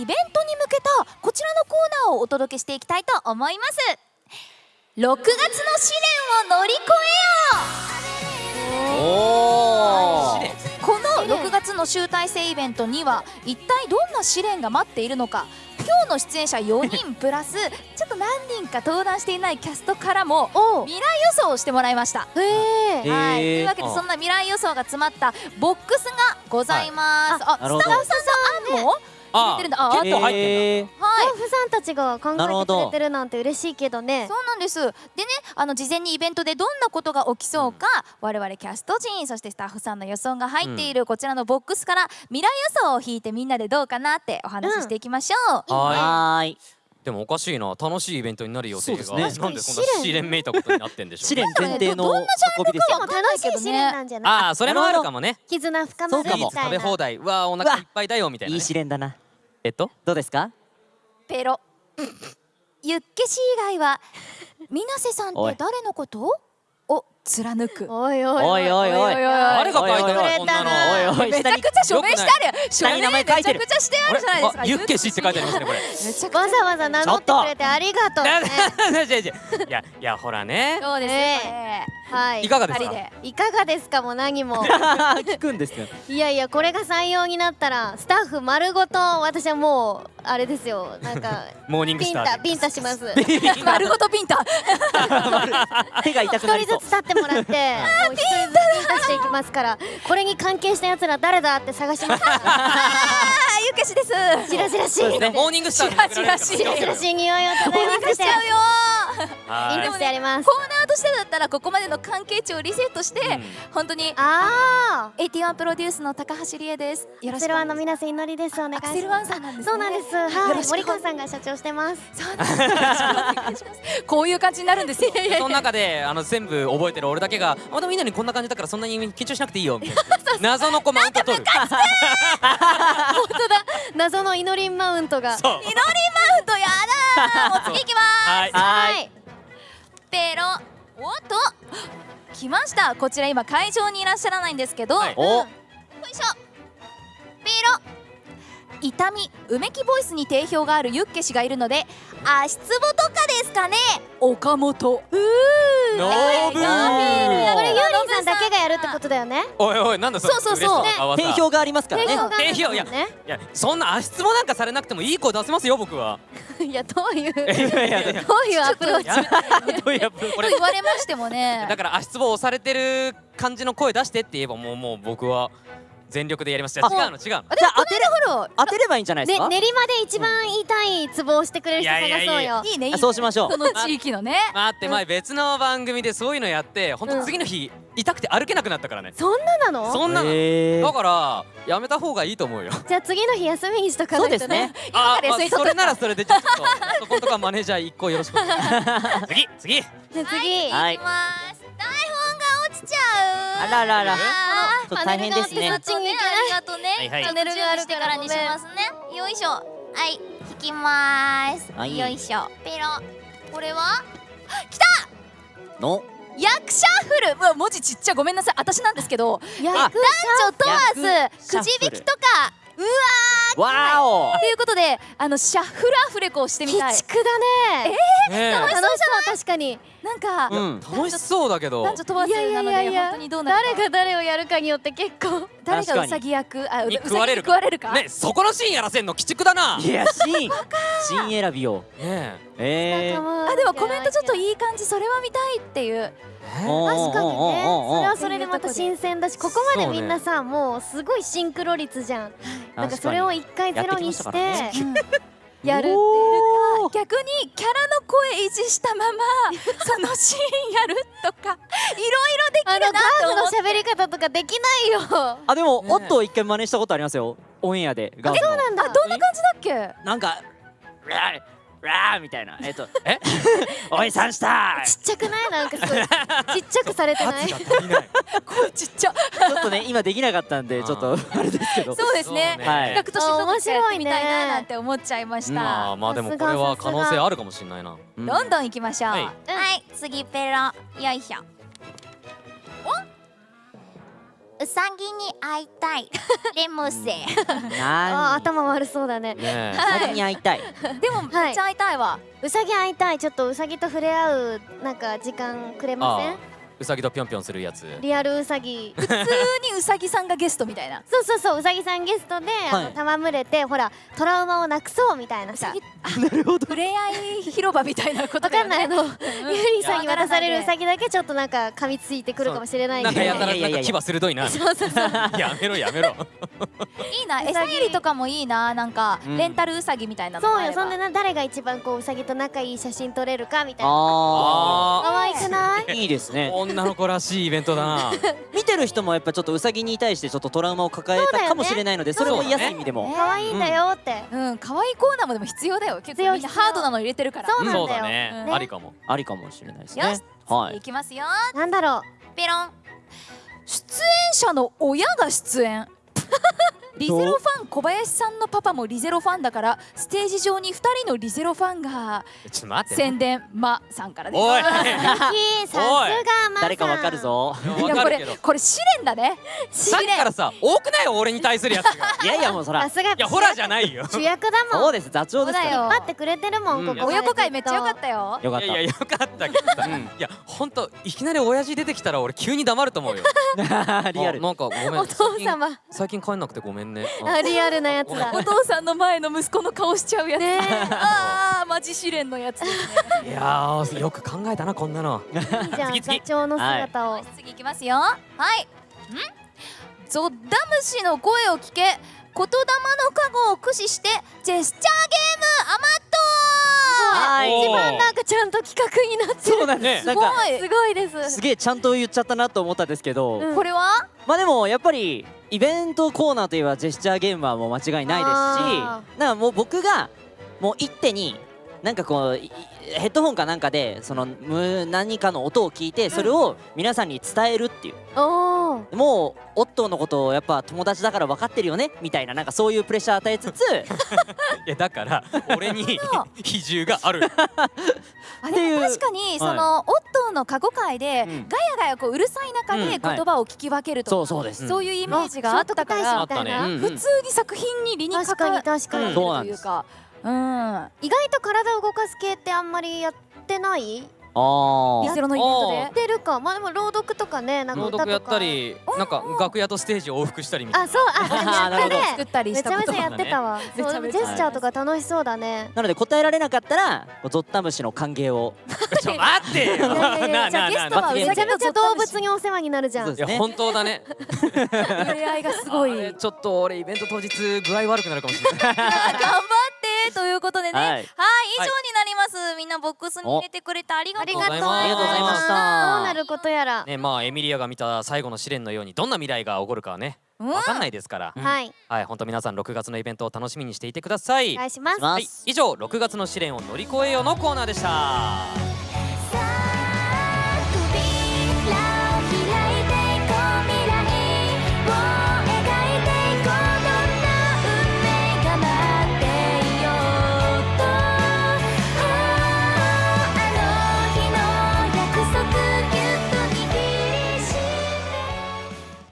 イベントに向けたこちらのコーナーをお届けしていきたいと思います。6月の試練を乗り越えよう。おこの6月の集大成イベントには一体どんな試練が待っているのか。今日の出演者4人プラスちょっと何人か登壇していないキャストからも未来予想をしてもらいました。へえはい、というわけでそんな未来予想が詰まったボックスがございます。あ、なるほど。スタッフさんも入れてるんだ。あ、あと、結はい。構入ってんだスタッフさんたちが考えてくれてるなんて嬉しいけどねそうなんです。でね、あの事前にイベントでどんなことが起きそうか、我々キャスト陣、そしてスタッフさんの予想が入っているこちらのボックスから未来予想を引いてみんなでどうかなってお話ししていきましょう。ははーいでもおかしいな楽しいイベントになる予定が。そうですね。なんでそんな試練。めいたことになってんでしょう試練前提のどんな運びですよ楽しい試練なんじゃない？ああそれもあるかもね。絆深まるみそうかも。たいな。食べ放題。うわーお腹いっぱいだよみたいないね。い試練だな。えっと？どうですか？ペロ。ユッケ氏以外は、水瀬さんって誰のこと？を貫く。おいおおいおいおい。誰が書いたおいおいおいの？こんなの。おいおいめちゃくちゃ署名してあるよ。下に名前書いてる署名めちゃくちゃしてあるじゃないですか。あユッケ氏って書いてありますねこれ。わざわざ名乗ってくれてありがとう。ねいやいやいやいやほらね。そうですね。はいいかがですか？いかがですか？も何も。聞くんですよ。いやいやこれが採用になったらスタッフ丸ごと私はもうあれですよ。なんか モーニングピンスタータピンタします。丸ごとピンタ。手が痛く一人なりそう。ずつ立ってもらって もう一人ずつピンタしていきますからこれに関係したやつら誰だって探します。か らあ、ユッケ氏です。しらしらしい。ねモーニングスターに送られるからしらしらしい。しらしい匂いを漂わせちゃうよ。はい。ピンタしてやります。コーナーとしてだったらここまでの関係値をリセットして、うん。本当にああ81プロデュースの高橋理恵です。よろしくアクセルワンの。皆さん祈りです。お願いします。アクセルワンさんなんですね。そうなんです。よはい森川さんが社長してます。そうなんです。よろしくお願いします。こういう感じになるんですよ。その中であの全部覚えてる俺だけが「あでもみんなにこんな感じだからそんなに緊張しなくていいよ」みたいな。謎の子マウント取る。本当 だ。謎の祈りマウントが。祈りマウントやだー。もう。次行きます。はい。はい。ペロ。おっと。来ました。こちら今会場にいらっしゃらないんですけど、はい。お。よいしょ。ペロ。痛みうめきボイスに定評があるユッケ氏がいるので足つぼとかですかね。岡本。うーノブーこれユーリンさんだけがやるってことだよね。おいおいなんだそれ？そうそうそう。定評がありますからね。定評いやね。いやそんな足つぼなんかされなくてもいい声出せますよ僕は。いやどういう どういやいや。いやいうアプローチ？やどういうアプローチ？と言われましてもね。だから足つぼ押されてる感じの声出してって言えばもうもう僕は全力でやります。違うあ違うの違うの。じゃあ当てれ当てればいいんじゃないですか？ね練馬で一番言いたいツボをしてくれる人探そういやいや。いよ。いいねいいね。あそうしましょう。この地域のね。待って前別の番組でそういうのやって本当次の日痛くて歩けなくなったからね。そんななの？そんなの。だからやめた方がいいと思うよ。じゃあ次の日休みにしとかそないとうですね。あから休み取っとくそれならそれでちょっとそこんとかマネージャー一個よろしく。次 次。じゃあ次。はい。行きます。台本が落ちちゃう。あらららと大変ですね。ありがとうねありがとうねはいはい。チャンネルがあるからにしますね。よいしょはい引きまーす。はい。よいしょ。ペロこれは？の？役者フル。うわ文字ちっちゃ。ごめんなさい。私なんですけど役男女問わず役くじ引きとか。うわわお。ーということであのシャッフルアフレコをしてみたい。鬼畜だね。ね楽しそう確かに。なんかうん。え楽しそうだけど。男女問わいやいずなのやいやいやで本当にどうなるか。誰が誰をやるかによって結構。誰がウサギ役？あう食われるか。ねそこのシーンやらせんの？鬼畜だな。いやシーン。シーン選びを。ねえ。ー。あでもコメントちょっといい感じそれは見たいっていう。えおー確かにね。それはそれでまた新鮮だしここまでみんなさもうすごいシンクロ率じゃん。なんかそれを一回ゼロにしてやるっていうおー。逆にキャラの声維持したまま そのシーンやるとかいろいろできるなって。ー思ってフの喋り方とかできないよ。あでもねオットー一回真似したことありますよ。オンエアでガーフの。なんだあどんな感じだっけ？なんか「ラーラー」みたいな。えっと「え？おいさんしたちっちゃくない？なんかすごい。ちっちゃくされてない？声ちっちゃ。ちょっとね今できなかったんでちょっとあれですけど。そうですね。そうね。はい。企画としてどっかやってみたいななんて思っちゃいましまたあまあでもこれは可能性あるかもしれないな。うん。どんどん行きましょう。はい。はい。次ペロ。よいしょうさぎに会いたい。レムセあな頭悪そうだね。ねえ。ー先に会いたい。でもめっちゃ会いたいわ、うさぎ会いたい。ちょっとうさぎと触れ合うなんか時間くれません？うさぎとぴょんぴょんするやつ。リアルうさぎ。普通にうさぎさんがゲストみたいな。そうそうそううさぎさんゲストで、あの戯れてほらトラウマをなくそうみたいなさ。なるほど。触れ合い広場みたいなことわかんない。あのうんゆりさんに渡されるうさぎだけちょっとなんか噛みついてくるかもしれない。けどなんかやたらなんか牙鋭いな。そうそうそう。やめろやめろ。いいな餌やりとかもいいななんかうん。レンタルうさぎみたいなのそうよそんでな誰が一番こううさぎと仲いい写真撮れるかみたいな。あ可愛くない？ーいいですね女の子らしいイベントだな。見てる人もやっぱちょっとウサギに対してちょっとトラウマを抱えたかもしれないのでそれも癒す意味でも。ね可愛いんだよって、うん。可愛いコーナーもでも必要だよ。結構みんな必要ハードなの入れてるから。そうなんだねうんありかも。ありかもしれないですよし。ねはい。いきますよ。なんだろペロン。出演者の親が出演リゼロファン小林さんのパパもリゼロファンだからステージ上に2人のリゼロファンがちょっと待って。宣伝まさんからです。おい。うさすがま誰かわかるぞい。やこれわかるけど。これ試練だね。試さっきから練さ多くない俺に対するやつが。いやいやもうそら。さすがいいやホラーじゃないよ。主役だもん。そうです座長ですから。そうだよ。待ってくれてるもん、うん。ここ親子会めっちゃ良かったよよかったいやいやよかった。けどさ。うん。いやほんといきなり親父出てきたら俺急に黙ると思うよ。リアル。あなんかごめん。お父様。最近帰んなくてごめんね。ああリアルなやつだ。お父さんの前の息子の顔しちゃうやつ、ねああマジ試練のやつですねいやーよく考えたなこんなのいいじゃん座長の姿を、次いきますよはいんゾッダムシの声を聞け言霊の加護を駆使してジェスチャーゲームアマッはいおー一番なんかちゃんと企画になってるそうなんですごいすごいですすげえちゃんと言っちゃったなと思ったんですけど、うんこれはまあでもやっぱりイベントコーナーといえばジェスチャーゲームはもう間違いないですしあなんかもう僕がもう一手になんかこういヘッドホンかなんかでそのむ何かの音を聞いてそれを皆さんに伝えるっていう。おおもうオットーのことをやっぱ友達だから分かってるよねみたいななんかそういうプレッシャー与えつつ いやだから 俺に比重がある。あっていう。でも確かにその、オットーの過去会で、うん。ガヤガヤこううるさい中で言葉を聞き分けるとか、そうそうです。そういうイメージがあったから普通に作品に理にか確かに確かに、うんというか、うん、意外と体を動かす系ってあんまりやってない？あリゼロのイベントで？やってるか。まあでも朗読とかねなんか朗歌とか。読やったりなんか楽屋とステージを往復したりみたいな。あそう。あでもやったなるほど。ね作ったりしめちゃめちゃやってたわ。めちゃめちゃそうジェスチャーとか楽しそうだね。なので答えられなかったらゾッタムシの歓迎を。ちょ待ってよ。ゃあゲストはめちゃめちゃ動物にお世話になるじゃん。そうですね。いや本当だね。触れ合いがすごい。ちょっと俺イベント当日具合悪くなるかもしれない。頑張ってということでね、は、はいい以上になります。みんなボックスに入れてくれてありがとうございます。ありがとうございました。どうなることやら、ねまあエミリアが見た最後の試練のようにどんな未来が起こるかはね。うん。わかんないですから、はい。はい本当皆さん6月のイベントを楽しみにしていてください、お願いします。しますはい。以上6月の試練を乗り越えようのコーナーでした